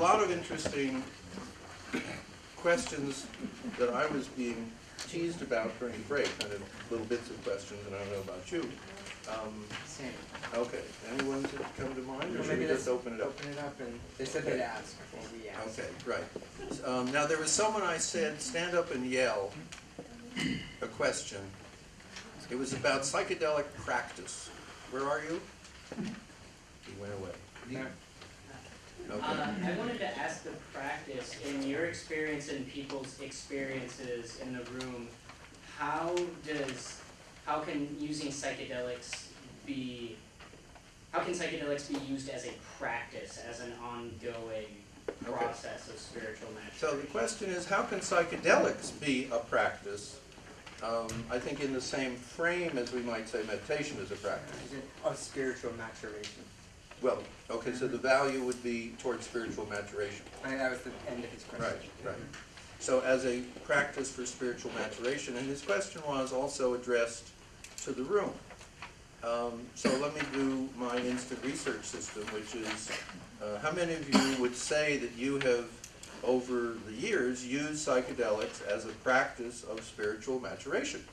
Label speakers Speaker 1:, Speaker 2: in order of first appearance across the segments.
Speaker 1: lot of interesting questions that I was being teased about during the break, kind of little bits of questions, and I don't know about you. Um,
Speaker 2: Same.
Speaker 1: Okay, anyone to come to mind, or
Speaker 2: Well,
Speaker 1: should
Speaker 2: maybe
Speaker 1: we just
Speaker 2: let's
Speaker 1: open it up?
Speaker 2: Open it up and they said they'd ask before we ask.
Speaker 1: Okay, right. Um, now, there was someone I said, stand up and yell a question. It was about psychedelic practice. Where are you? He went away.
Speaker 2: There.
Speaker 1: Okay.
Speaker 3: Uh, I wanted to ask the practice, in your experience and people's experiences in the room, how does, how can using psychedelics be, how can psychedelics be used as a practice, as an ongoing process of spiritual maturation?
Speaker 1: So the question is, how can psychedelics be a practice? Um, I think in the same frame as we might say meditation is a practice.
Speaker 2: Is it of spiritual maturation?
Speaker 1: Well, okay, so the value would be towards spiritual maturation.
Speaker 2: I think that was the end of his question.
Speaker 1: Right, right. So as a practice for spiritual maturation, and his question was also addressed to the room. Um, so let me do my instant research system, which is, uh, how many of you would say that you have, over the years, used psychedelics as a practice of spiritual maturation?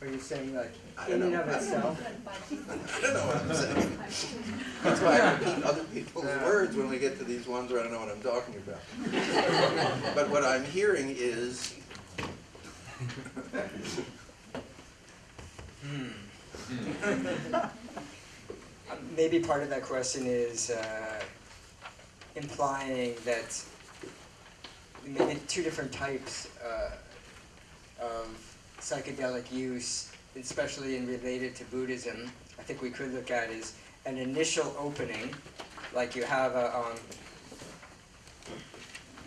Speaker 2: Are you saying like
Speaker 1: I
Speaker 2: in
Speaker 1: don't
Speaker 2: and
Speaker 1: know.
Speaker 2: of itself?
Speaker 1: I don't know what I'm saying. That's why I repeat other people's
Speaker 2: Yeah.
Speaker 1: words when we get to these ones where I don't know what I'm talking about. But what I'm hearing is,
Speaker 2: Maybe part of that question is uh, implying that maybe two different types uh, of psychedelic use, especially in related to Buddhism, I think we could look at is an initial opening, like you have a um,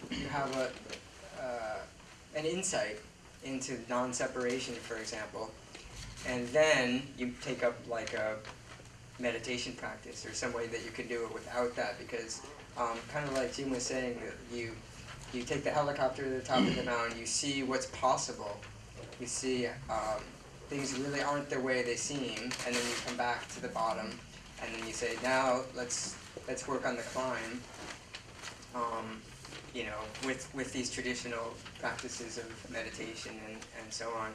Speaker 2: you have a uh, an insight into non-separation, for example, and then you take up like a meditation practice or some way that you can do it without that because um, kind of like Jim was saying you you take the helicopter to the top of the mountain you see what's possible you see um, things really aren't the way they seem and then you come back to the bottom and then you say now let's let's work on the climb um, you know with with these traditional practices of meditation and, and so on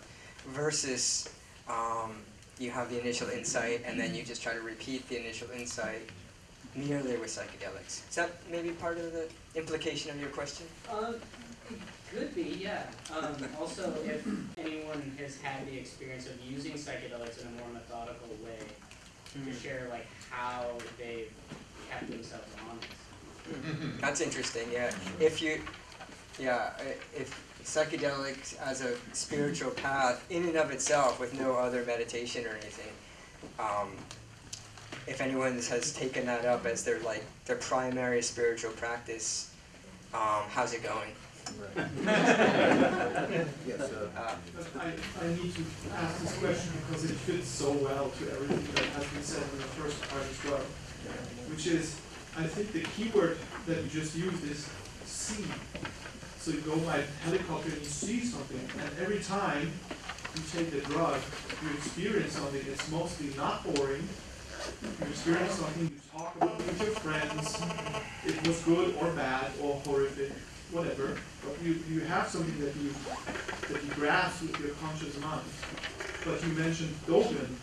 Speaker 2: versus um, you have the initial insight and then you just try to repeat the initial insight merely with psychedelics. Is that maybe part of the implication of your question?
Speaker 3: It could be, yeah. Um, also, if anyone has had the experience of using psychedelics in a more methodical way, to share like how they've kept themselves honest.
Speaker 2: That's interesting, yeah. If you, yeah, if psychedelics as a spiritual path in and of itself with no other meditation or anything, um, if anyone has taken that up as their like their primary spiritual practice, um, how's it going?
Speaker 1: Yes, uh,
Speaker 2: Uh,
Speaker 4: I, I need to ask this question because it fits so well to everything that has been said in the first part as well. Which is, I think the keyword that you just used is see. So you go by helicopter and you see something, and every time you take the drug, you experience something that's mostly not boring. You experience something, you talk about it with your friends, it was good or bad or horrific, whatever. But you, you have something that you that you grasp with your conscious mind. But you mentioned Dogen,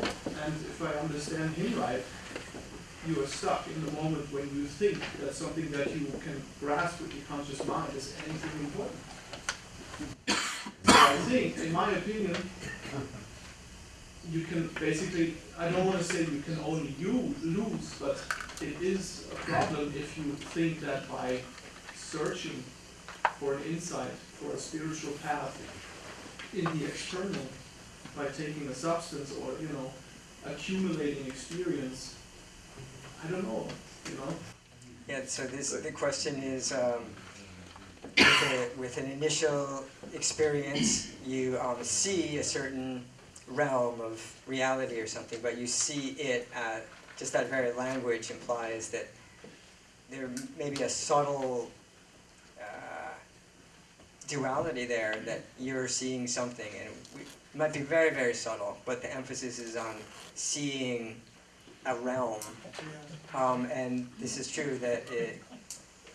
Speaker 4: and if I understand him right, you are stuck in the moment when you think that something that you can grasp with your conscious mind is anything important. I think, in my opinion, you can basically, I don't want to say you can only you lose, but it is a problem if you think that by searching for an insight, for a spiritual path in the external, by taking a substance or, you know, accumulating experience, I don't know, you know?
Speaker 2: Yeah, so this, the question is, um, with, a, with an initial experience, you um, see a certain realm of reality or something, but you see it at, just that very language implies that there may be a subtle uh, duality there, that you're seeing something, and it might be very, very subtle, but the emphasis is on seeing a realm. Um, and this is true that it,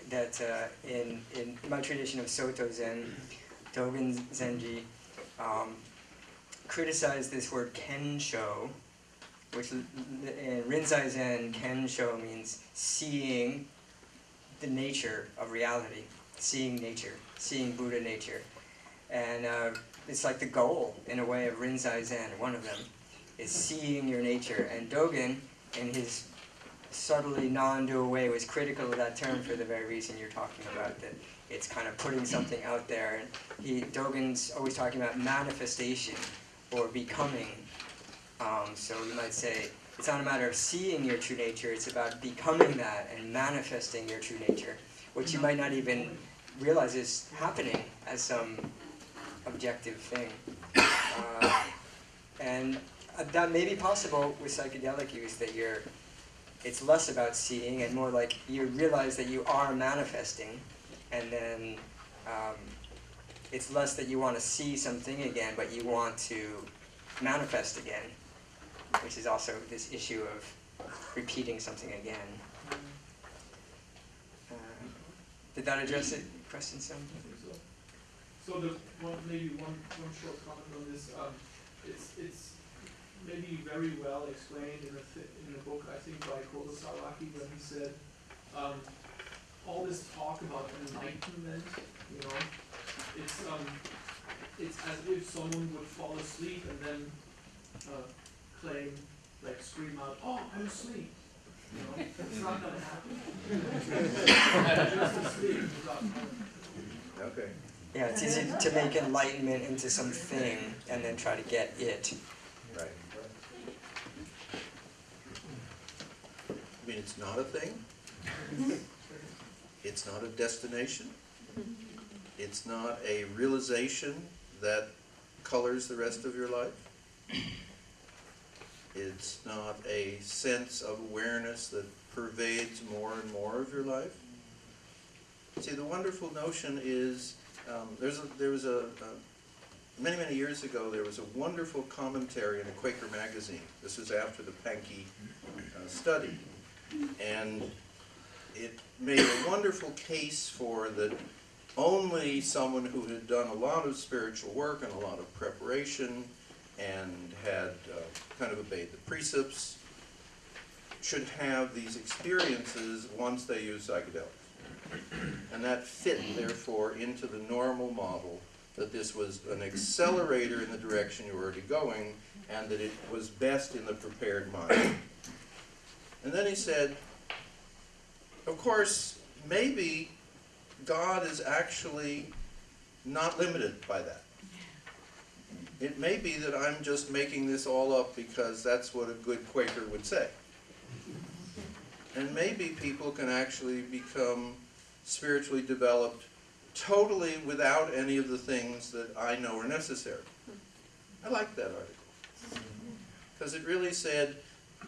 Speaker 2: that uh, in, in my tradition of Soto Zen, Dogen Zenji um, criticized this word kensho, which in Rinzai Zen, kensho means seeing the nature of reality, seeing nature, seeing Buddha nature. And uh, it's like the goal, in a way, of Rinzai Zen, one of them, is seeing your nature. And Dogen, in his subtly non-dual way, was critical of that term for the very reason you're talking about, that it's kind of putting something out there. And he, Dogen's always talking about manifestation or becoming. Um, so you might say, it's not a matter of seeing your true nature, it's about becoming that and manifesting your true nature, which you might not even realize is happening as some objective thing. Uh, and uh, that may be possible with psychedelic use, that you're, it's less about seeing and more like you realize that you are manifesting, and then um, it's less that you want to see something again, but you want to manifest again, which is also this issue of repeating something again. Uh, did that address it, question some?
Speaker 4: I think so. So the one, maybe one, one short comment on this, um, it's, it's maybe very well explained in a in a book, I think by Kodo Sawaki, when he said, um, all this talk about enlightenment, you know, it's, um, it's as if someone would fall asleep and then, uh, claim, like scream out, oh, I'm asleep. You know, it's not gonna happen. Just asleep without
Speaker 1: Okay.
Speaker 2: Yeah, it's easy to make enlightenment into something and then try to get it.
Speaker 1: Right. I mean, it's not a thing. It's not a destination. It's not a realization that colors the rest of your life. It's not a sense of awareness that pervades more and more of your life. See, the wonderful notion is, um, there's a, there was a, a many, many years ago, there was a wonderful commentary in a Quaker magazine. This was after the Pahnke uh, study. And it made a wonderful case for that only someone who had done a lot of spiritual work and a lot of preparation and had uh, kind of obeyed the precepts should have these experiences once they use psychedelics. And that fit, therefore, into the normal model that this was an accelerator in the direction you were already going, and that it was best in the prepared mind. And then he said, of course, maybe God is actually not limited by that. It may be that I'm just making this all up because that's what a good Quaker would say. And maybe people can actually become spiritually developed totally without any of the things that I know are necessary. I like that article. Because it really said,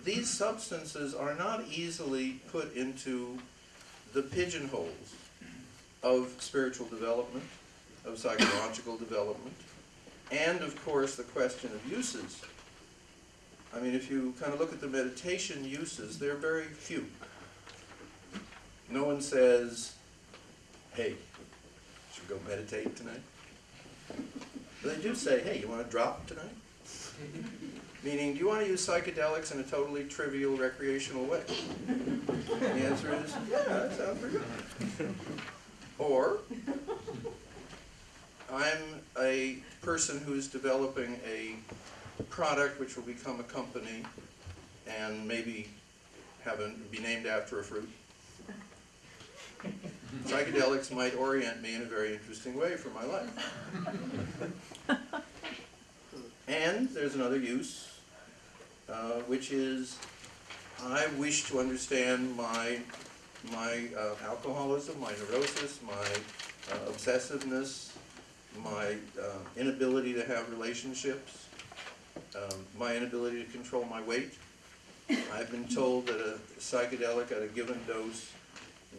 Speaker 1: these substances are not easily put into the pigeonholes of spiritual development, of psychological development, and of course the question of uses. I mean, if you kind of look at the meditation uses, they're very few. No one says, hey, should we go meditate tonight? But they do say, hey, you want to drop tonight? Meaning, do you want to use psychedelics in a totally trivial recreational way? The answer is, yeah, that sounds pretty good. Or, I'm a person who's developing a product which will become a company and maybe have a, be named after a fruit. Psychedelics might orient me in a very interesting way for my life. And there's another use, uh, which is I wish to understand my, my uh, alcoholism, my neurosis, my uh, obsessiveness, my uh, inability to have relationships, um, my inability to control my weight. I've been told that a psychedelic at a given dose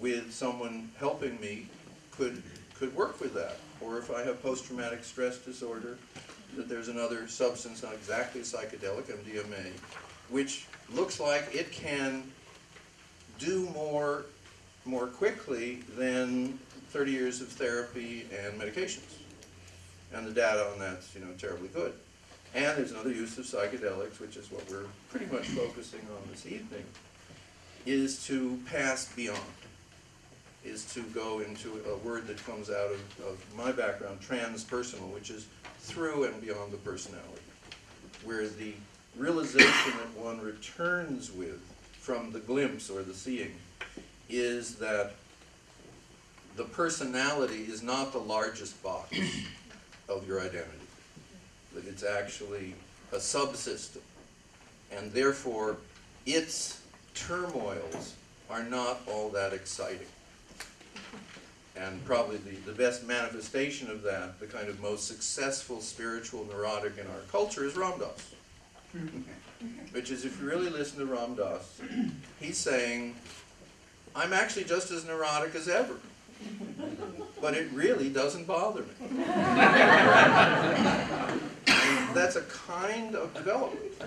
Speaker 1: with someone helping me could, could work with that. Or if I have post-traumatic stress disorder, that there's another substance, not exactly psychedelic, MDMA, which looks like it can do more, more quickly than thirty years of therapy and medications. And the data on that's, you know, terribly good. And there's another use of psychedelics, which is what we're pretty much focusing on this evening, is to pass beyond, is to go into a word that comes out of, of my background, transpersonal, which is through and beyond the personality, where the realization that one returns with from the glimpse or the seeing is that the personality is not the largest box of your identity that it's actually a subsystem. And therefore, its turmoils are not all that exciting. And probably the, the best manifestation of that, the kind of most successful spiritual neurotic in our culture is Ram Dass. Mm-hmm. Which is, if you really listen to Ram Dass, he's saying, I'm actually just as neurotic as ever. But it really doesn't bother me. That's a kind of development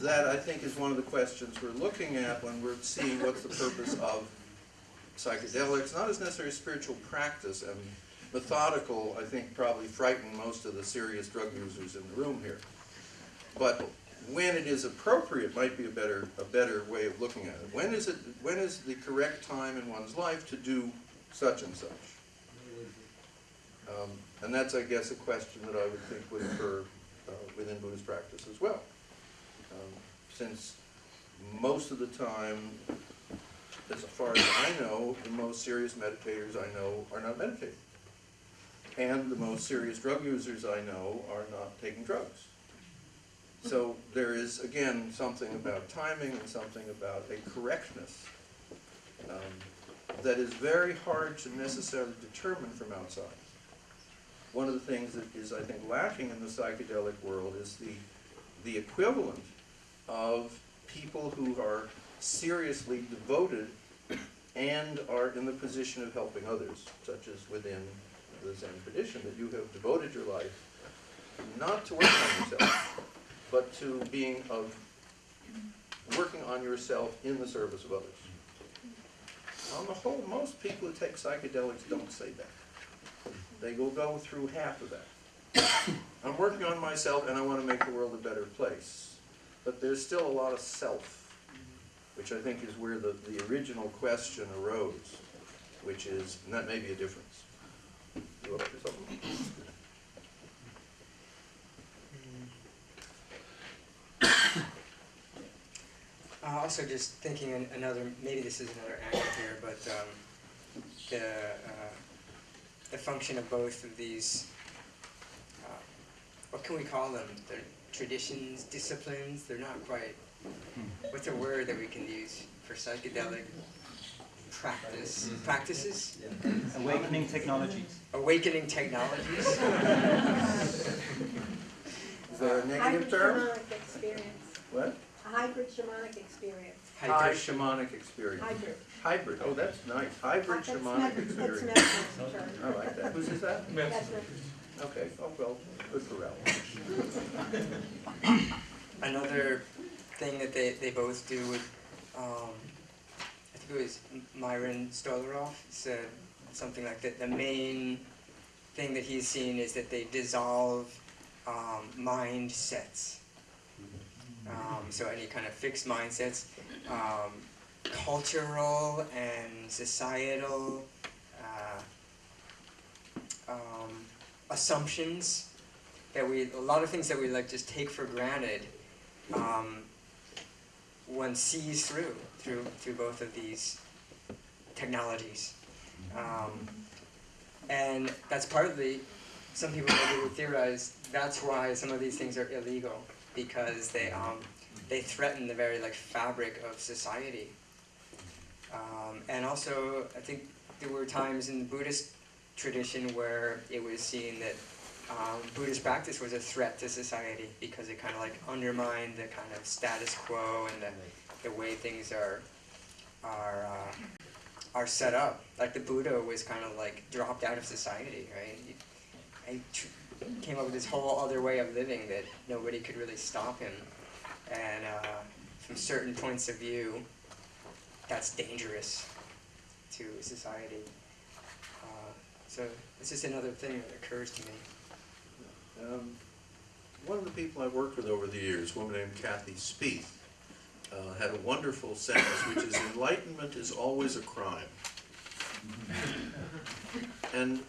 Speaker 1: that I think is one of the questions we're looking at when we're seeing what's the purpose of psychedelics, not as necessarily spiritual practice and methodical, I think probably frighten most of the serious drug users in the room here. But when it is appropriate might be a better, a better way of looking at it. When is it, when is the correct time in one's life to do such and such? Um, and that's, I guess, a question that I would think would occur uh, within Buddhist practice as well. Um, since most of the time, as far as I know, the most serious meditators I know are not meditating. And the most serious drug users I know are not taking drugs. So there is, again, something about timing and something about a correctness um, that is very hard to necessarily determine from outside. One of the things that is, I think, lacking in the psychedelic world is the, the equivalent of people who are seriously devoted and are in the position of helping others, such as within the Zen tradition, that you have devoted your life not to work on yourself, but to being of working on yourself in the service of others. On the whole, most people who take psychedelics don't say that. They will go through half of that. I'm working on myself and I want to make the world a better place. But there's still a lot of self, which I think is where the, the original question arose, which is, and that may be a difference. You up to something?
Speaker 2: Uh, also, just thinking an- another, maybe this is another angle here, but um, the uh, the function of both of these, uh, what can we call them? They're traditions, disciplines. They're not quite. What's a word that we can use for psychedelic practice? Practices?
Speaker 5: Awakening technologies.
Speaker 2: Awakening technologies.
Speaker 1: Is there a negative
Speaker 6: Hybrid
Speaker 1: term?
Speaker 6: shamanic experience,
Speaker 1: What?
Speaker 6: A hybrid shamanic experience,
Speaker 2: Hybrid.
Speaker 1: shamanic experience.
Speaker 6: hybrid.
Speaker 1: Hybrid, oh, that's nice. Hybrid
Speaker 6: That's
Speaker 1: shamanic
Speaker 6: Med- That's
Speaker 1: experience.
Speaker 6: medicine's term.
Speaker 1: I like that. Whose is that?
Speaker 6: That's medicine.
Speaker 1: Okay, oh, well, good for Ralph.
Speaker 2: Another thing that they, they both do with, um, I think it was Myron Stolaroff said something like that. The main thing that he's seen is that they dissolve um, mindsets. Um, so any kind of fixed mindsets, um, cultural and societal uh, um, assumptions that we a lot of things that we like just take for granted um, one sees through through through both of these technologies. Um, and that's partly some people maybe would theorize that's why some of these things are illegal because they um, they threaten the very like fabric of society um, and also I think there were times in the Buddhist tradition where it was seen that um, Buddhist practice was a threat to society because it kind of like undermined the kind of status quo and the, the way things are are uh, are set up. Like the Buddha was kind of like dropped out of society, right? He, he came up with this whole other way of living that nobody could really stop him, and uh, from certain points of view, that's dangerous to society. Uh, so it's just another thing that occurs to me.
Speaker 1: Um, One of the people I've worked with over the years, a woman named Kathy Spieth, uh, had a wonderful sentence, which is enlightenment is always a crime. And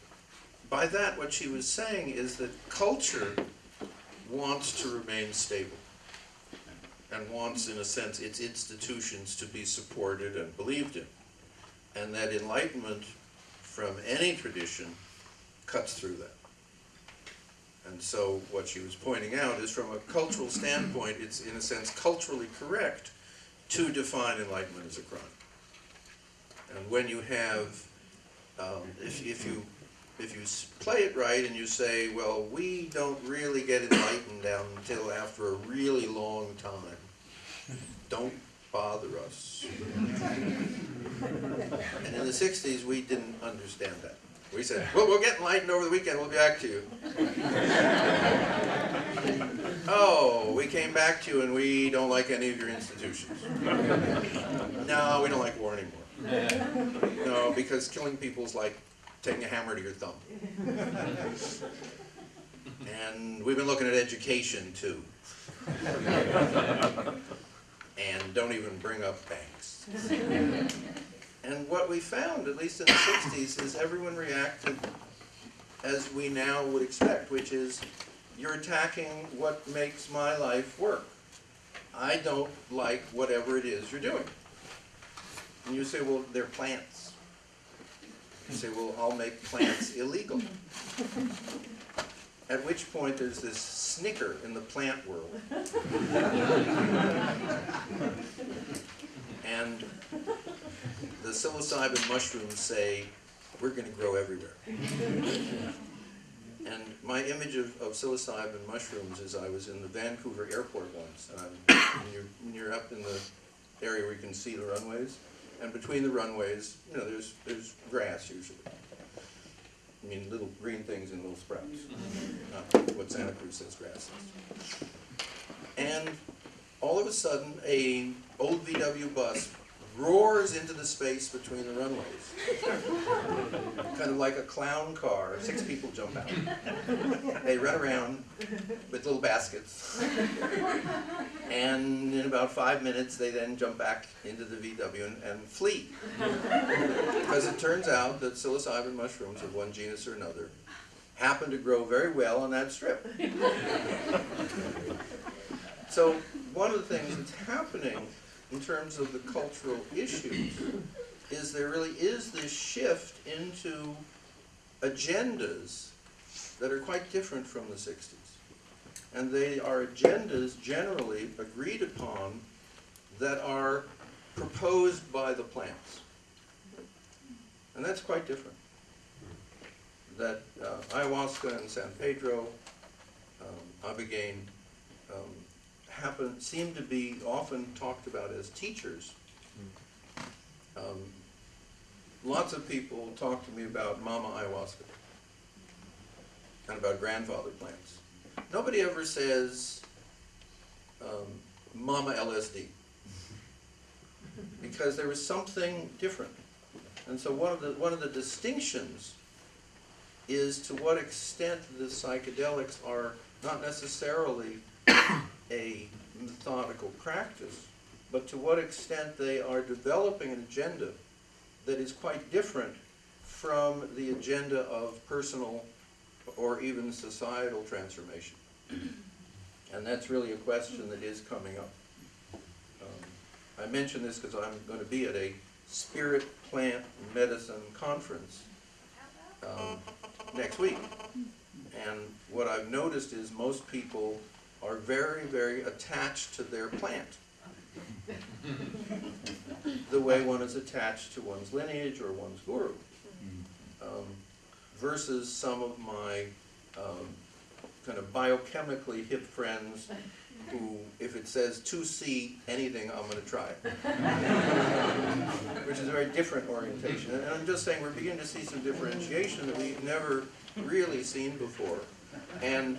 Speaker 1: by that, what she was saying is that culture wants to remain stable and wants, in a sense, its institutions to be supported and believed in. And that enlightenment from any tradition cuts through that. And so what she was pointing out is from a cultural standpoint, it's in a sense culturally correct to define enlightenment as a crime. And when you have, um, if, if you, if you play it right and you say, well, we don't really get enlightened down until after a really long time, don't bother us. And in the sixties, we didn't understand that. We said, well, we'll get enlightened over the weekend, we'll be back to you. Oh, we came back to you and we don't like any of your institutions. No, we don't like war anymore. No, because killing people is like taking a hammer to your thumb. And we've been looking at education too. And don't even bring up banks. And what we found, at least in the sixties, is everyone reacted as we now would expect, which is you're attacking what makes my life work. I don't like whatever it is you're doing. And you say, well, they're plants. You say, well, I'll make plants illegal. At which point there's this snicker in the plant world. And the psilocybin mushrooms say, we're gonna grow everywhere. And my image of, of psilocybin mushrooms is I was in the Vancouver airport once, and when you're, you're up in the area where you can see the runways, and between the runways, you know, there's, there's grass usually. I mean, little green things and little sprouts, not what Santa Cruz says grass is. And all of a sudden, a old VW bus roars into the space between the runways. Kind of like a clown car, six people jump out. They run around with little baskets. And in about five minutes, they then jump back into the VW and, and flee. Because it turns out that psilocybin mushrooms of one genus or another happen to grow very well on that strip. So one of the things that's happening in terms of the cultural issues is there really is this shift into agendas that are quite different from the 60s. And they are agendas generally agreed upon that are proposed by the plants. And that's quite different. That uh, ayahuasca and San Pedro, um, um, happen, seem to be often talked about as teachers. Um, lots of people talk to me about mama ayahuasca and about grandfather plants. Nobody ever says um, mama LSD because there is something different. And so one of the one of the distinctions is to what extent the psychedelics are not necessarily a methodical practice, but to what extent they are developing an agenda that is quite different from the agenda of personal or even societal transformation. And that's really a question that is coming up. Um, I mention this because I'm going to be at a spirit plant medicine conference um, next week. And what I've noticed is most people are very, very attached to their plant. The way one is attached to one's lineage or one's guru. Um, versus some of my um, kind of biochemically hip friends who, if it says 2C anything, I'm going to try it. Which is a very different orientation. And I'm just saying we're beginning to see some differentiation that we've never really seen before. And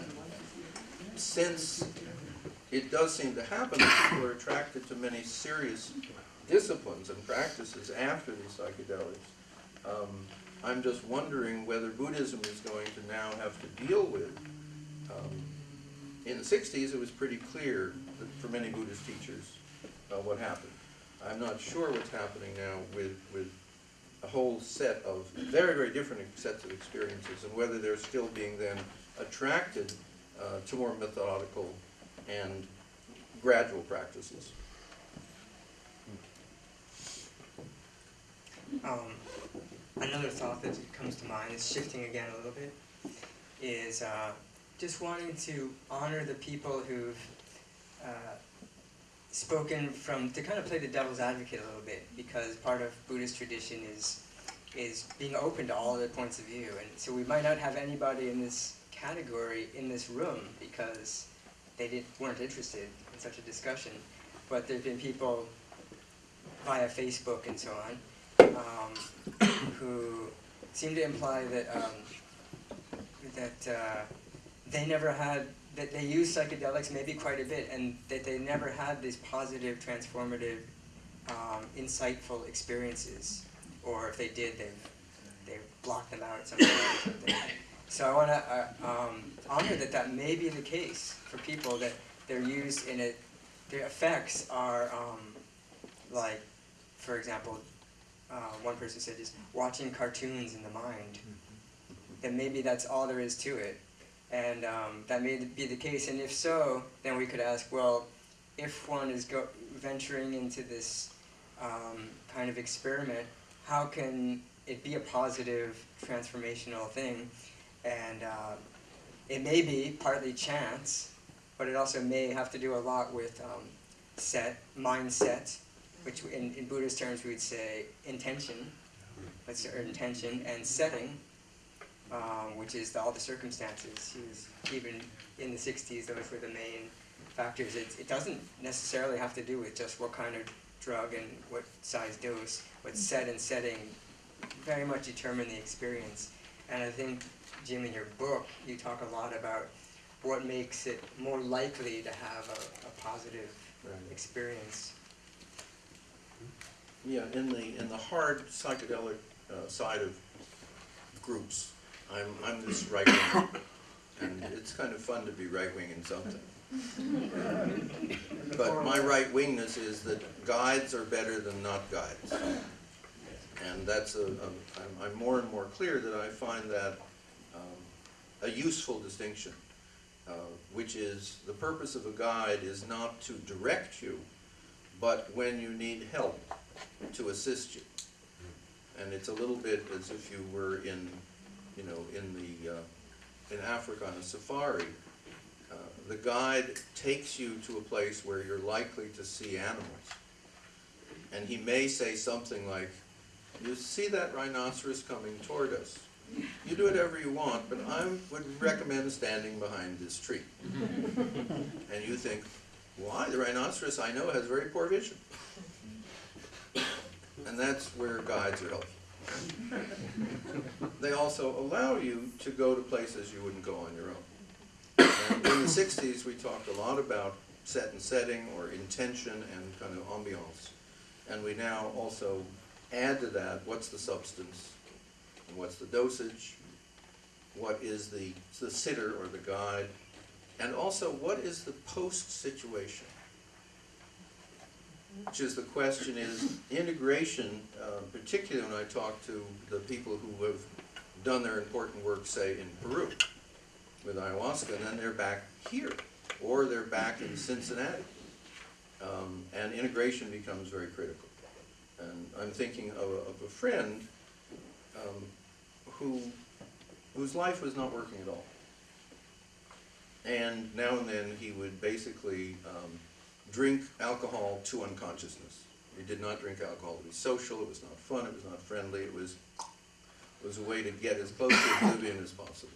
Speaker 1: since it does seem to happen that people are attracted to many serious disciplines and practices after these psychedelics. Um, I'm just wondering whether Buddhism is going to now have to deal with. Um, in the 60s, it was pretty clear for many Buddhist teachers uh, what happened. I'm not sure what's happening now with, with a whole set of very, very different sets of experiences and whether they're still being then attracted uh, to more methodical and gradual practices.
Speaker 2: Um, another thought that comes to mind is shifting again a little bit, is uh, just wanting to honor the people who've uh, spoken from to kind of play the devil's advocate a little bit, because part of Buddhist tradition is is being open to all the points of view, and so we might not have anybody in this category in this room because they did, weren't interested in such a discussion, but there've been people via Facebook and so on um, who seem to imply that um, that uh, they never had that they use psychedelics maybe quite a bit, and that they never had these positive, transformative, um, insightful experiences, or if they did, they've they've blocked them out somehow. So I want to uh, um, honor that that may be the case for people that they're used in it. Their effects are um, like, for example, uh, one person said just watching cartoons in the mind. That maybe that's all there is to it, and um, that may be the case. And if so, then we could ask, well, if one is go- venturing into this um, kind of experiment, how can it be a positive, transformational thing? And uh, it may be partly chance, but it also may have to do a lot with um, set, mindset, which in, in Buddhist terms we would say intention, let's say, or intention, and setting, um, which is the, all the circumstances. Was, even in the 60s, those were the main factors. It, it doesn't necessarily have to do with just what kind of drug and what size dose, but set and setting very much determine the experience. And I think, Jim, in your book, you talk a lot about what makes it more likely to have a, a positive experience.
Speaker 1: Yeah, in the, in the hard psychedelic uh, side of groups, I'm, I'm this right wing, and it's kind of fun to be right wing in something. But my right wingness is that guides are better than not guides. And that's a, a I'm, I'm more and more clear that I find that a useful distinction, uh, which is the purpose of a guide is not to direct you, but when you need help, to assist you. And it's a little bit as if you were in, you know, in the, uh, in Africa on a safari. Uh, The guide takes you to a place where you're likely to see animals. And he may say something like, you see that rhinoceros coming toward us. You do whatever you want, but I would recommend standing behind this tree. And you think, why? The rhinoceros I know has very poor vision. And that's where guides are helpful. They also allow you to go to places you wouldn't go on your own. And in the sixties, we talked a lot about set and setting or intention and kind of ambiance. And we now also add to that, what's the substance? And what's the dosage? What is the, the sitter or the guide? And also, what is the post situation? Which is the question is integration, uh, particularly when I talk to the people who have done their important work, say, in Peru with ayahuasca, and then they're back here, or they're back in Cincinnati. Um, and integration becomes very critical. And I'm thinking of a, of a friend um, who, whose life was not working at all. And now and then he would basically um, drink alcohol to unconsciousness. He did not drink alcohol to be social, it was not fun, it was not friendly, it was, it was a way to get as close to oblivion as possible.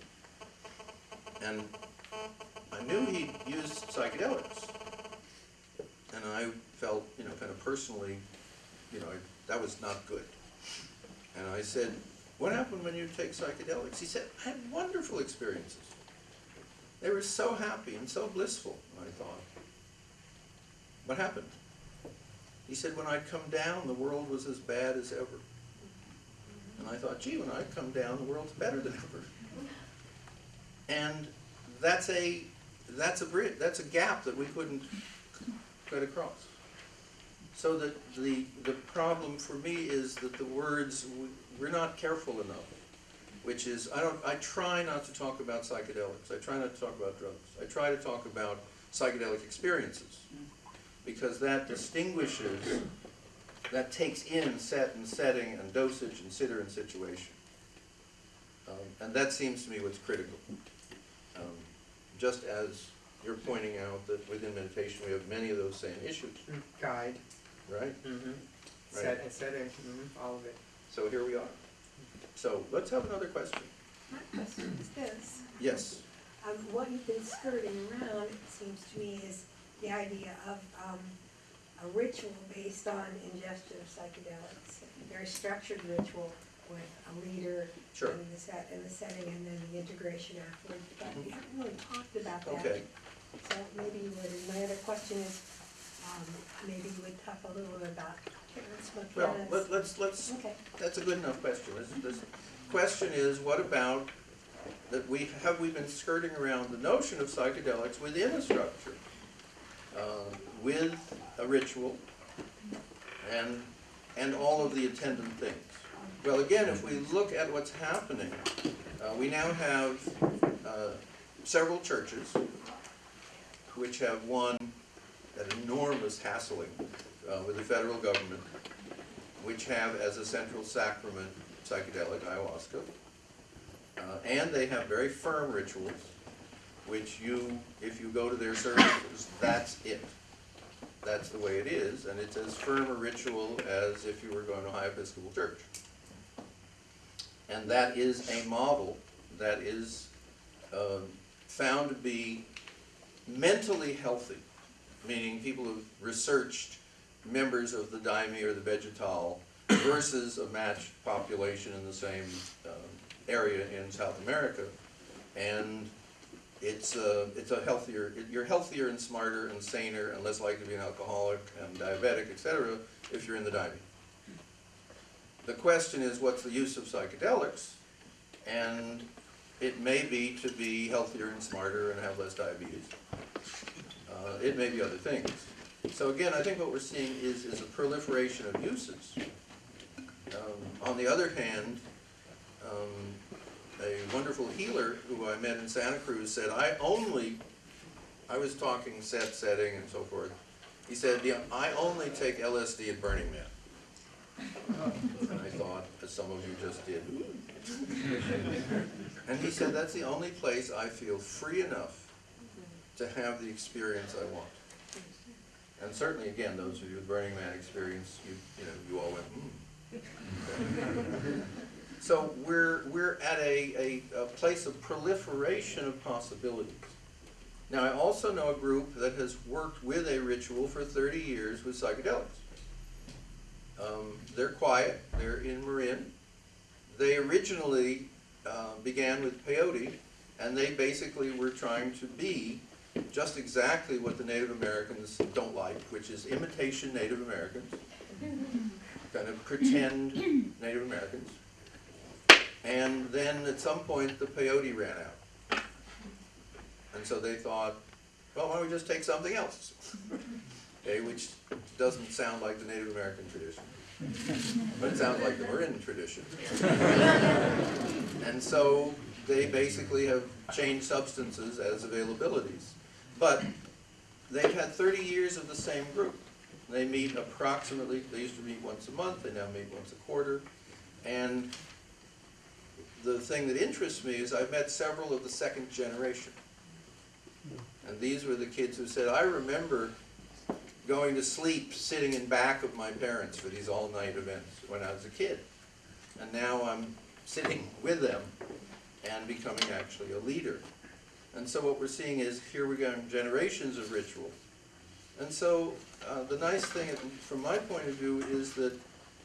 Speaker 1: And I knew he used psychedelics. And I felt, you know, kind of personally, you know, that was not good. And I said, what happened when you take psychedelics? He said, I had wonderful experiences. They were so happy and so blissful, I thought. what happened? He said, when I'd come down, the world was as bad as ever. And I thought, gee, when I come down, the world's better than ever. And that's a, that's a bridge, that's a gap that we couldn't get across. So that the, the problem for me is that the words, we're not careful enough. Which is, I don't, I try not to talk about psychedelics, I try not to talk about drugs, I try to talk about psychedelic experiences. Because that distinguishes, that takes in set and setting and dosage and sitter and situation. Um, and that seems to me what's critical. Um, Just as you're pointing out that within meditation, we have many of those same issues,
Speaker 2: Guide,
Speaker 1: right?
Speaker 2: mm-hmm,
Speaker 1: Right.
Speaker 2: set, and setting, mm-hmm, all of it.
Speaker 1: So here we are. So let's have another question.
Speaker 6: My question is this,
Speaker 1: Yes,
Speaker 6: um, what you've been skirting around, it seems to me, is the idea of, um, a ritual based on ingestion of psychedelics. A very structured ritual with a leader
Speaker 1: Sure.
Speaker 6: and the set, and the setting, and then the integration afterwards, but we haven't really talked about that.
Speaker 1: okay.
Speaker 6: So maybe you would, my other question is, um, maybe you would talk a little bit about
Speaker 1: Well, let- let's, let's,
Speaker 6: Okay.
Speaker 1: that's a good enough question. This, this question is, what about, that we, have we been skirting around the notion of psychedelics within a structure? uh, With a ritual and, and all of the attendant things? Well, again, if we look at what's happening, uh, we now have, uh, several churches which have won an enormous hassling, uh, with the federal government, which have as a central sacrament psychedelic ayahuasca. Uh, and they have very firm rituals, which you, if you go to their services, that's it. That's the way it is, and it's as firm a ritual as if you were going to a High Episcopal Church. And that is a model that is um, found to be mentally healthy, meaning people who've researched members of the Daime or the Vegetal versus a matched population in the same um, area in South America. And it's a, it's a healthier, you're healthier and smarter and saner and less likely to be an alcoholic and diabetic, et cetera, if you're in the Daime. The question is, what's the use of psychedelics? And it may be to be healthier and smarter and have less diabetes. Uh, it may be other things. So again, I think what we're seeing is, is a proliferation of uses. Um, on the other hand, um, a wonderful healer who I met in Santa Cruz said, I only, I was talking set, setting and so forth. He said, "Yeah, I only take LSD at Burning Man. And I thought, as some of you just did. And he said, that's the only place I feel free enough to have the experience I want. And certainly, again, those of you with Burning Man experience, you, you know, you all went, hmm. So we're, we're at a, a, a place of proliferation of possibilities. Now, I also know a group that has worked with a ritual for thirty years with psychedelics. Um, they're quiet, they're in Marin. They originally, uh, began with peyote, and they basically were trying to be just exactly what the Native Americans don't like, which is imitation Native Americans, kind of pretend Native Americans. And then at some point, the peyote ran out. And so they thought, well, why don't we just take something else? Okay, which doesn't sound like the Native American tradition, but it sounds like the Marin tradition. And so they basically have changed substances as availabilities. But they've had thirty years of the same group. They meet approximately, they used to meet once a month, they now meet once a quarter. And the thing that interests me is I've met several of the second generation. And these were the kids who said, I remember going to sleep sitting in back of my parents for these all-night events when I was a kid. And now I'm sitting with them and becoming actually a leader. And so what we're seeing is, here we go, generations of ritual. And so, uh, the nice thing, from my point of view, is that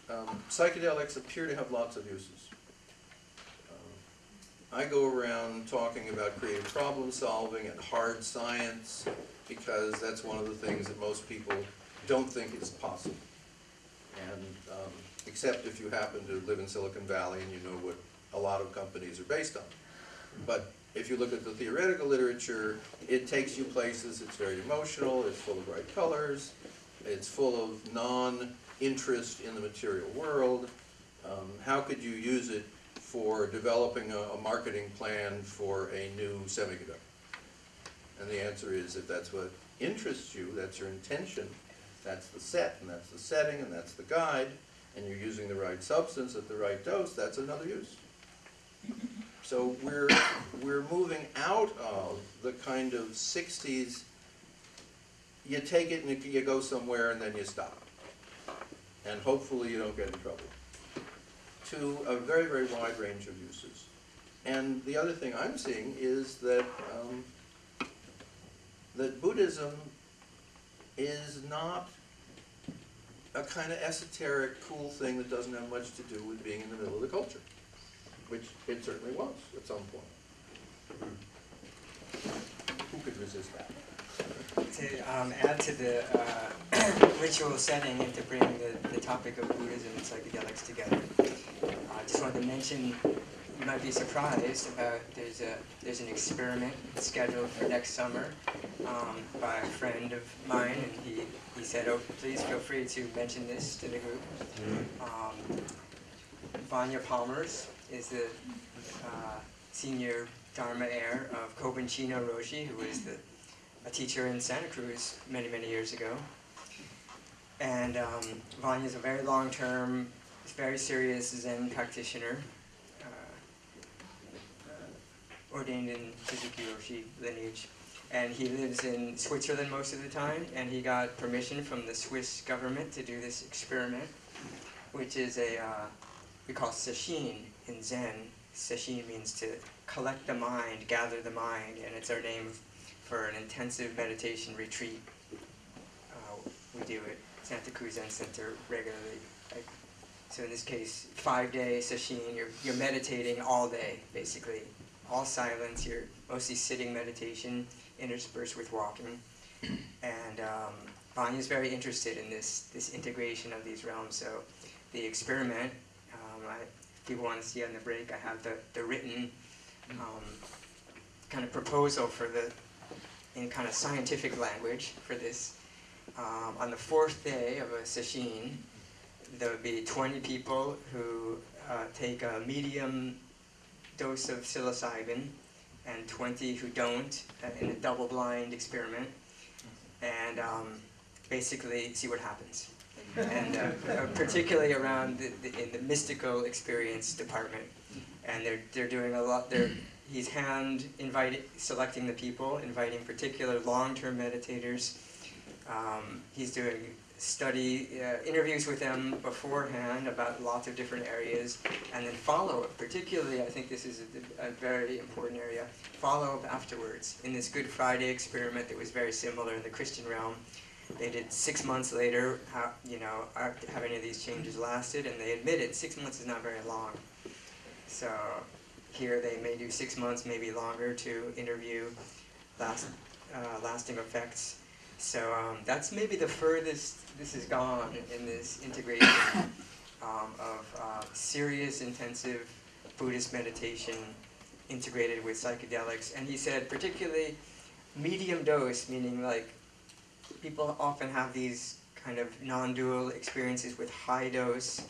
Speaker 1: um, psychedelics appear to have lots of uses. Um, I go around talking about creative problem solving and hard science because that's one of the things that most people don't think is possible. And, um, except if you happen to live in Silicon Valley and you know what a lot of companies are based on. But if you look at the theoretical literature, it takes you places, it's very emotional, it's full of bright colors, it's full of non-interest in the material world. Um, how could you use it for developing a, a marketing plan for a new semiconductor? And the answer is, if that's what interests you, that's your intention, that's the set, and that's the setting, and that's the guide, and you're using the right substance at the right dose, that's another use. So we're, we're moving out of the kind of sixties, you take it and you go somewhere and then you stop. And hopefully you don't get in trouble. To a very, very wide range of uses. And the other thing I'm seeing is that, um, that Buddhism is not a kind of esoteric, cool thing that doesn't have much to do with being in the middle of the culture, which it certainly was at some point. Who could resist that?
Speaker 2: To um, add to the uh, ritual setting and to bring the, the topic of Buddhism and psychedelics together, I just wanted to mention, you might be surprised about, there's a, there's an experiment scheduled for next summer um, by a friend of mine, and he, he said, oh, please feel free to mention this to the group. Um, Vanja Palmers is the uh, senior Dharma heir of Kobun Chino Roshi, who was the, a teacher in Santa Cruz many, many years ago. And um, Vanja is a very long-term, very serious Zen practitioner, uh, uh, ordained in Suzuki Roshi lineage. And he lives in Switzerland most of the time, and he got permission from the Swiss government to do this experiment, which is a, uh, we call sesshin in Zen. Sesshin means to collect the mind, gather the mind, and it's our name for an intensive meditation retreat. Uh, we do it at Santa Cruz Zen Center regularly. So in this case, five day sesshin, you're, you're meditating all day, basically. All silence, you're mostly sitting meditation, interspersed with walking. And um, Vanja's very interested in this, this integration of these realms. So the experiment, People want to see on the break, I have the, the written um, kind of proposal for the, in kind of scientific language for this. Um, on the fourth day of a sesshin, there would be 20 people who uh, take a medium dose of psilocybin and 20 who don't uh, in a double-blind experiment, and um, basically see what happens. And uh, particularly around the, the, in the mystical experience department, and they're they're doing a lot. They're he's hand invited selecting the people, inviting particular long-term meditators. Um, he's doing study uh, interviews with them beforehand about lots of different areas, and then follow up. Particularly, I think this is a, a very important area. Follow up afterwards. In this Good Friday experiment that was very similar in the Christian realm, they did six months later. How you know have any of these changes lasted? And they admitted six months is not very long. So here they may do six months, maybe longer, to interview last, uh, lasting effects. So um, that's maybe the furthest this has gone in this integration um, of uh, serious, intensive Buddhist meditation integrated with psychedelics. And he said, particularly medium dose, meaning like people often have these kind of non-dual experiences with high dose,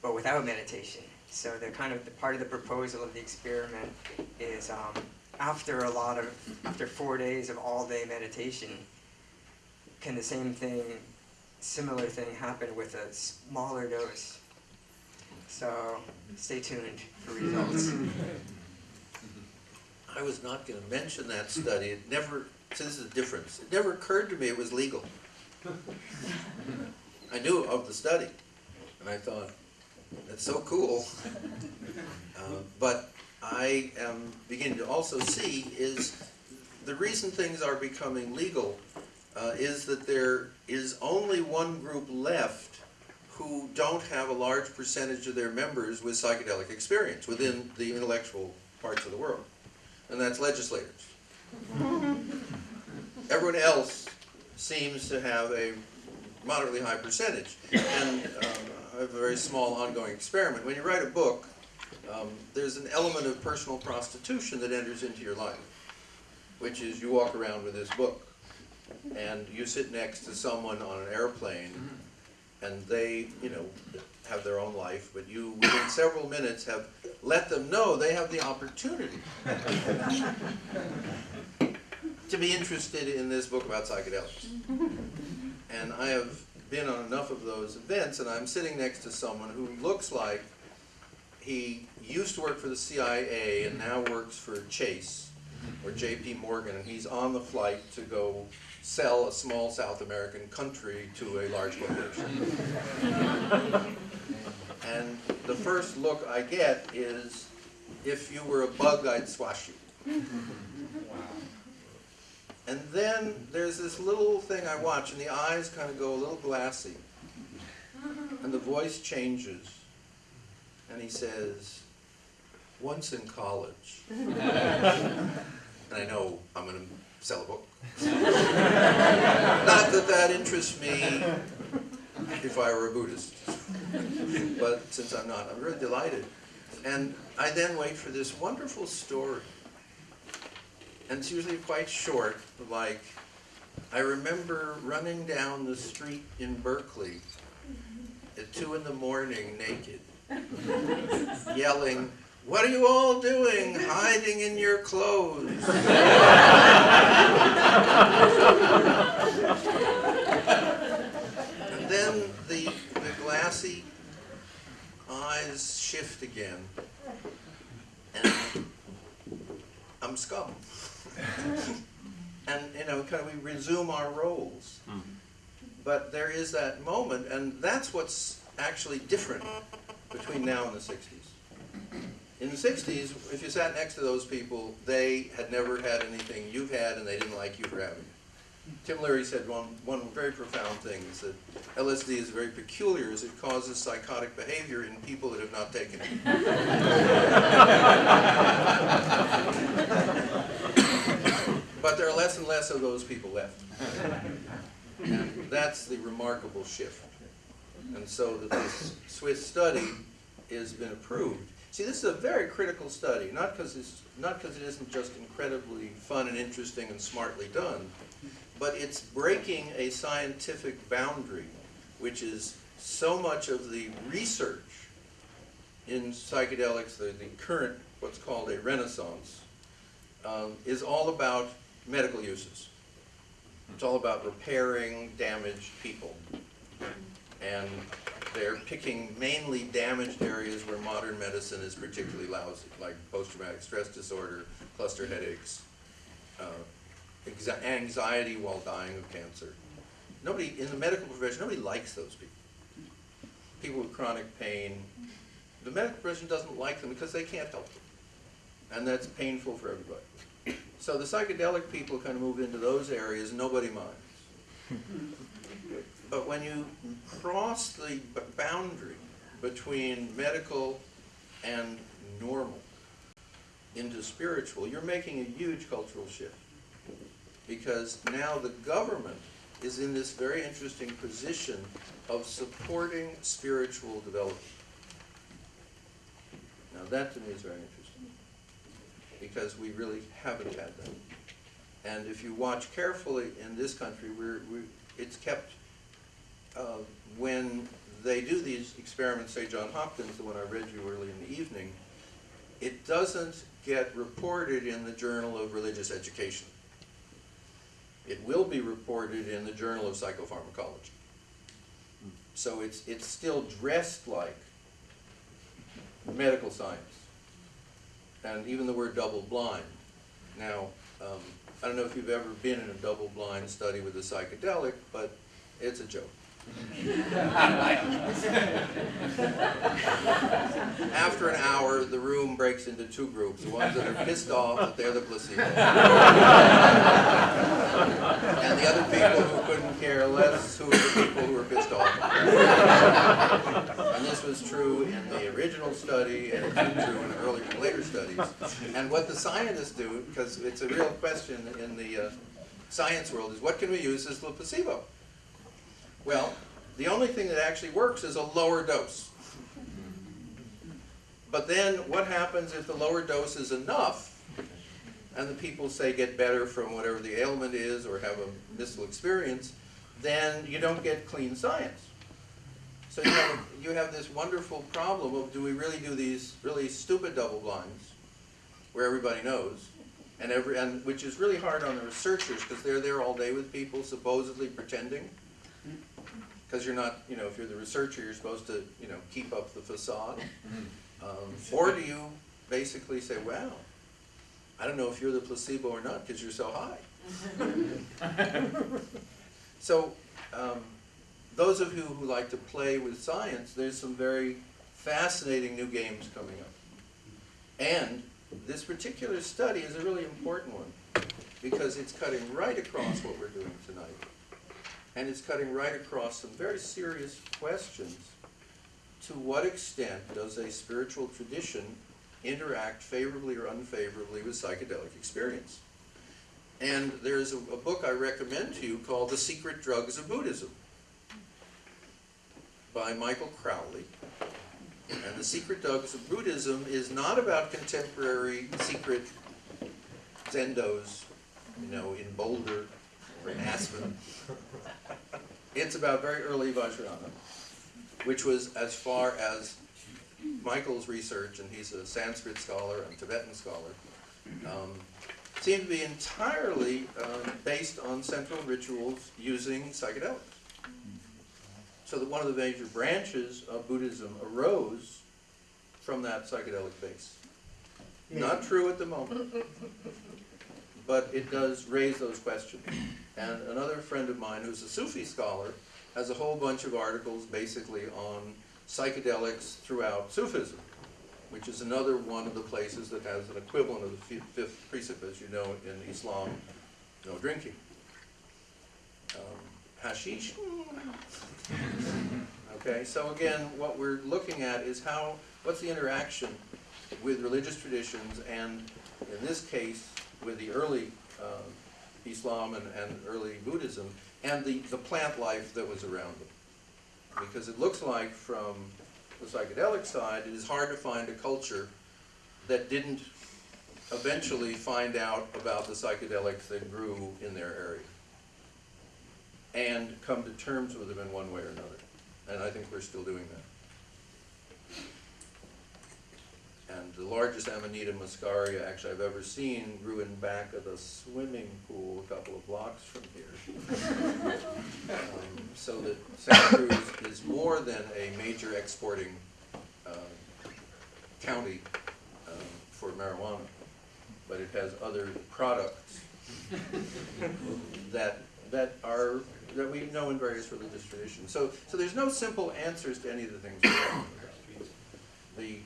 Speaker 2: but without meditation. So the kind of the part of the proposal of the experiment is um, after a lot of after four days of all-day meditation, can the same thing, similar thing happen with a smaller dose? So stay tuned for results.
Speaker 1: I was not gonna mention that study, it never, so this is the difference, it never occurred to me it was legal. I knew of the study, and I thought, that's so cool. Uh, But I am beginning to also see is, the reason things are becoming legal uh, is that there is only one group left who don't have a large percentage of their members with psychedelic experience within the intellectual parts of the world, and that's legislators. Everyone else seems to have a moderately high percentage. And um, I have a very small ongoing experiment. When you write a book, um, there's an element of personal prostitution that enters into your life, which is you walk around with this book, and you sit next to someone on an airplane, and they, you know, have their own life, but you, within several minutes, have let them know they have the opportunity to be interested in this book about psychedelics. And I have been on enough of those events, and I'm sitting next to someone who looks like he used to work for the CIA and now works for Chase or JP Morgan, and he's on the flight to go sell a small South American country to a large corporation. And the first look I get is, if you were a bug, I'd squash you. And then there's this little thing I watch, and the eyes kind of go a little glassy. And the voice changes. And he says, once in college. and I know I'm going to sell a book. Not that that interests me if I were a Buddhist. but since I'm not, I'm really delighted. And I then wait for this wonderful story. And it's usually quite short, like, I remember running down the street in Berkeley at two in the morning naked, yelling, what are you all doing, hiding in your clothes? and then the, the glassy eyes shift again, and I'm scum. And, you know, kind of we resume our roles. Mm-hmm. But there is that moment, and that's what's actually different between now and the 60s. In the 60s, if you sat next to those people, they had never had anything you've had, and they didn't like you for having it. Tim Leary said one, one very profound thing, is that LSD is very peculiar, as it causes psychotic behavior in people that have not taken it. but there are less and less of those people left. And that's the remarkable shift. And so that this Swiss study has been approved. See, this is a very critical study, not because it's not because it isn't just incredibly fun and interesting and smartly done, but it's breaking a scientific boundary, which is so much of the research in psychedelics, the, the current, what's called a renaissance, um, is all about medical uses. It's all about repairing damaged people. And they're picking mainly damaged areas where modern medicine is particularly lousy, like post-traumatic stress disorder, cluster headaches, uh, anxiety while dying of cancer. Nobody, in the medical profession, nobody likes those people. People with chronic pain, the medical profession doesn't like them because they can't help them. And that's painful for everybody. So the psychedelic people kind of move into those areas, nobody minds. But when you cross the boundary between medical and normal into spiritual, you're making a huge cultural shift. Because now the government is in this very interesting position of supporting spiritual development. Now that to me is very interesting, because we really haven't had them. And if you watch carefully in this country, we're, we, it's kept, uh, when they do these experiments, say John Hopkins, the one I read you early in the evening, it doesn't get reported in the Journal of Religious Education. It will be reported in the Journal of Psychopharmacology. So it's, it's still dressed like medical science. And even the word double blind. Now, um, I don't know if you've ever been in a double blind study with a psychedelic, but it's a joke. After an hour, the room breaks into two groups, the ones that are pissed off that they're the placebo. And the other people who couldn't care less, who are the people who are pissed off. And this was true in the original study, and it's true in the earlier and later studies. And what the scientists do, because it's a real question in the, uh, science world is what can we use as the placebo? Well, the only thing that actually works is a lower dose. But then what happens if the lower dose is enough and the people say get better from whatever the ailment is or have a mystical experience, then you don't get clean science. So you have, you have this wonderful problem of do we really do these really stupid double blinds where everybody knows? And every and which is really hard on the researchers because they're there all day with people supposedly pretending. Because you're not you know if you're the researcher you're supposed to you know keep up the facade. Um, or do you basically say well I don't know if you're the placebo or not because you're so high. So um, those of you who like to play with science there's some very fascinating new games coming up and this particular study is a really important one because it's cutting right across what we're doing tonight. And it's cutting right across some very serious questions. To what extent does a spiritual tradition interact favorably or unfavorably with psychedelic experience? And there's a, a book I recommend to you called The Secret Drugs of Buddhism by Michael Crowley. And the secret Dogs of Buddhism is not about contemporary secret zendos, you know, in Boulder or in Aspen. It's about very early Vajrayana, which was as far as Michael's research, and he's a Sanskrit scholar and Tibetan scholar, um, seemed to be entirely um, based on central rituals using psychedelics. So that one of the major branches of Buddhism arose from that psychedelic base. Not true at the moment, but it does raise those questions. And another friend of mine who's a Sufi scholar has a whole bunch of articles basically on psychedelics throughout Sufism, which is another one of the places that has an equivalent of the fifth precept, as you know, in Islam, no drinking. Um, hashish, Okay, so again, what we're looking at is how, what's the interaction with religious traditions and, in this case, with the early um, Islam and, and early Buddhism, and the, the plant life that was around them. Because it looks like from the psychedelic side, it is hard to find a culture that didn't eventually find out about the psychedelics that grew in their area and come to terms with them in one way or another. And I think we're still doing that. And the largest Amanita muscaria actually I've ever seen grew in back of the swimming pool a couple of blocks from here. Um, So that Santa Cruz is more than a major exporting um, county um, for marijuana, but it has other products that, that are, that we know in various religious traditions. So, so there's no simple answers to any of the things we're talking about. The,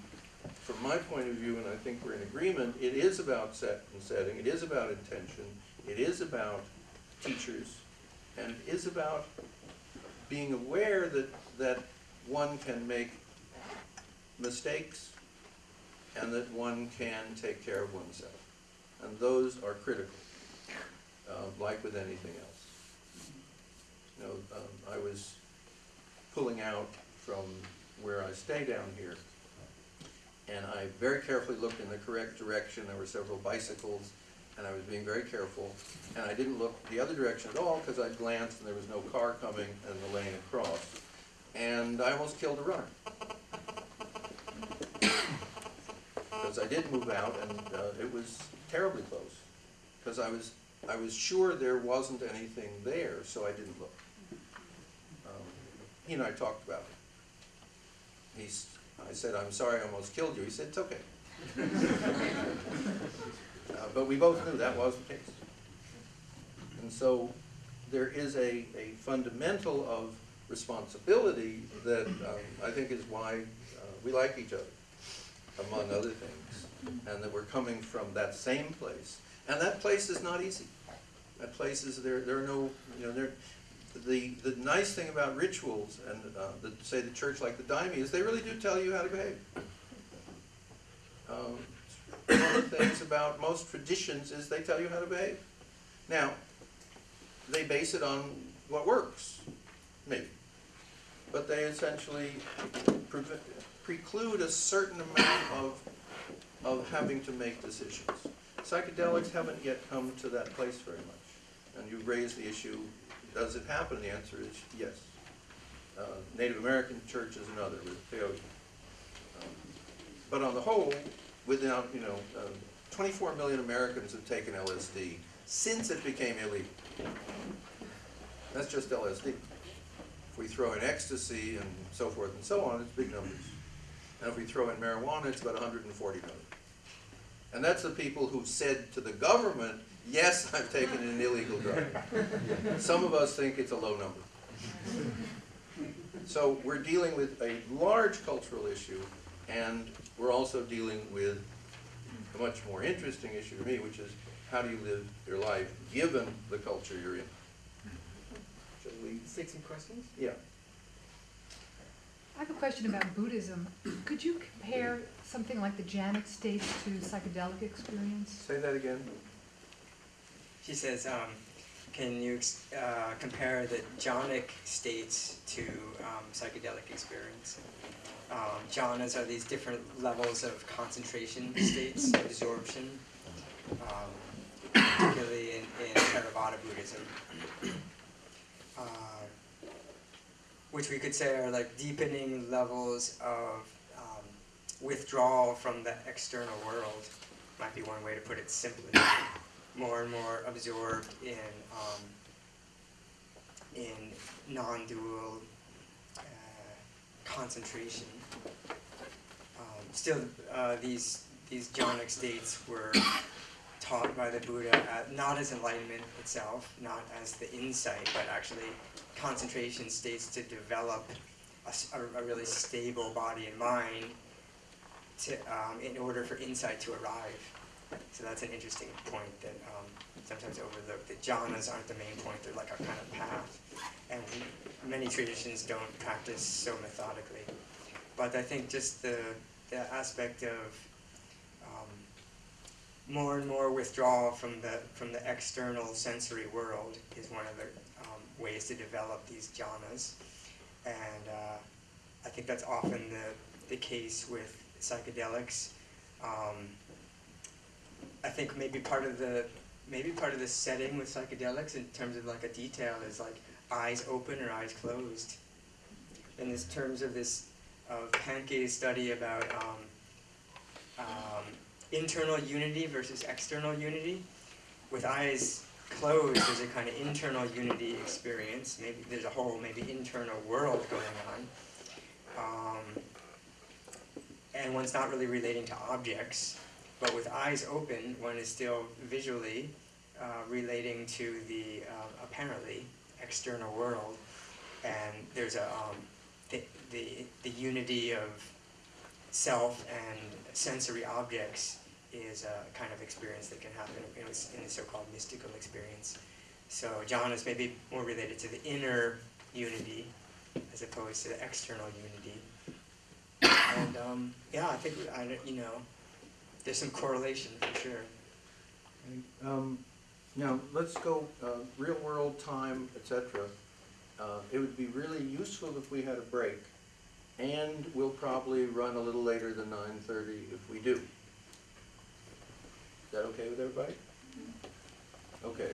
Speaker 1: from my point of view, and I think we're in agreement, it is about set and setting, it is about intention, it is about teachers, and it is about being aware that, that one can make mistakes and that one can take care of oneself. And those are critical, uh, like with anything else. You know, um, I was pulling out from where I stay down here, and I very carefully looked in the correct direction. There were several bicycles, and I was being very careful. And I didn't look the other direction at all because I glanced and there was no car coming and the lane across. And I almost killed a runner. Because I did move out and uh, it was terribly close. Because I was, I was sure there wasn't anything there, so I didn't look. He and I talked about it. He's, I said, I'm sorry I almost killed you. He said, it's okay. Uh, But we both knew that was the case. And so there is a, a fundamental of responsibility that um, I think is why uh, we like each other, among other things, and that we're coming from that same place. And that place is not easy. That place is, there, there are no, you know, there, the, the nice thing about rituals and, uh, the, say the church like the Daime is they really do tell you how to behave. Um, one of the things about most traditions is they tell you how to behave. Now, they base it on what works, maybe. But they essentially preve- preclude a certain amount of, of having to make decisions. Psychedelics haven't yet come to that place very much. And you raise the issue, does it happen? The answer is yes. Uh, Native American church is another with peyote. Um, But on the whole, without, you know, um, 24 million Americans have taken LSD since it became illegal. That's just LSD. If we throw in ecstasy and so forth and so on, it's big numbers. And if we throw in marijuana, it's about 140 million. And that's the people who said to the government, yes, I've taken an illegal drug. Some of us think it's a low number. So we're dealing with a large cultural issue, and we're also dealing with a much more interesting issue to me, which is how do you live your life given the culture you're in? Shall we?
Speaker 2: Take some questions.
Speaker 1: Yeah.
Speaker 7: I have a question about Buddhism. Could you compare something like the jhanic states to psychedelic experience?
Speaker 1: Say that again.
Speaker 2: She says, um, can you uh, compare the jhanic states to um, psychedelic experience? Um, jhanas are these different levels of concentration states, absorption, um, particularly in, in Theravada Buddhism. Uh, which we could say are like deepening levels of um, withdrawal from the external world, might be one way to put it simply more and more absorbed in um, in non-dual uh, concentration. Um, still, uh, these these jhanic states were taught by the Buddha uh, not as enlightenment itself, not as the insight, but actually concentration states to develop a really stable body and mind to, um, in order for insight to arrive. So that's an interesting point that um, sometimes overlooked. The jhanas aren't the main point; they're like a kind of path, and many traditions don't practice so methodically. But I think just the the aspect of um, more and more withdrawal from the from the external sensory world is one of the um, ways to develop these jhanas, and uh, I think that's often the the case with psychedelics. Um, I think maybe part of the maybe part of the setting with psychedelics in terms of like a detail is like eyes open or eyes closed. In this terms of this of Pahnke's study about um, um, internal unity versus external unity, with eyes closed, there's a kind of internal unity experience. Maybe there's a whole maybe internal world going on. Um, and one's not really relating to objects, but with eyes open, one is still visually uh, relating to the uh, apparently external world, and there's a um, the, the the unity of self and sensory objects is a kind of experience that can happen in, in the so-called mystical experience. So jhanas may be more related to the inner unity as opposed to the external unity. And um, yeah, I think I you know there's some correlation for sure.
Speaker 1: Um, now, let's go, uh, real world time, etc. Uh, it would be really useful if we had a break. And we'll probably run a little later than nine thirty if we do. Is that okay with everybody? Okay,